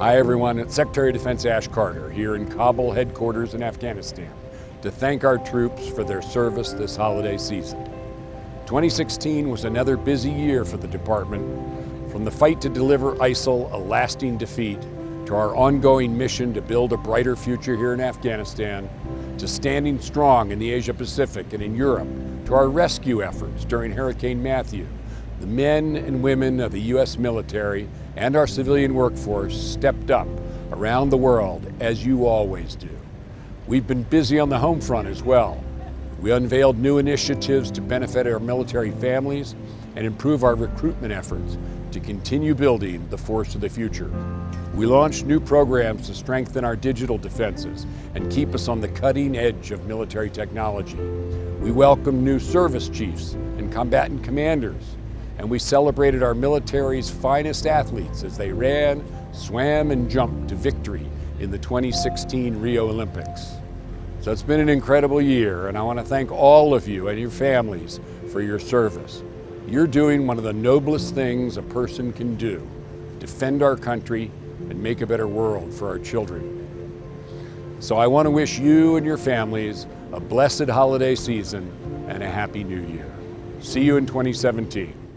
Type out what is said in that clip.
Hi everyone, it's Secretary of Defense Ash Carter here in Kabul headquarters in Afghanistan to thank our troops for their service this holiday season. 2016 was another busy year for the department, from the fight to deliver ISIL a lasting defeat, to our ongoing mission to build a brighter future here in Afghanistan, to standing strong in the Asia Pacific and in Europe, to our rescue efforts during Hurricane Matthew, the men and women of the U.S. military and our civilian workforce stepped up around the world as you always do. We've been busy on the home front as well. We unveiled new initiatives to benefit our military families and improve our recruitment efforts to continue building the force of the future. We launched new programs to strengthen our digital defenses and keep us on the cutting edge of military technology. We welcomed new service chiefs and combatant commanders and we celebrated our military's finest athletes as they ran, swam, and jumped to victory in the 2016 Rio Olympics. So it's been an incredible year, and I want to thank all of you and your families for your service. You're doing one of the noblest things a person can do, defend our country and make a better world for our children. So I want to wish you and your families a blessed holiday season and a happy new year. See you in 2017.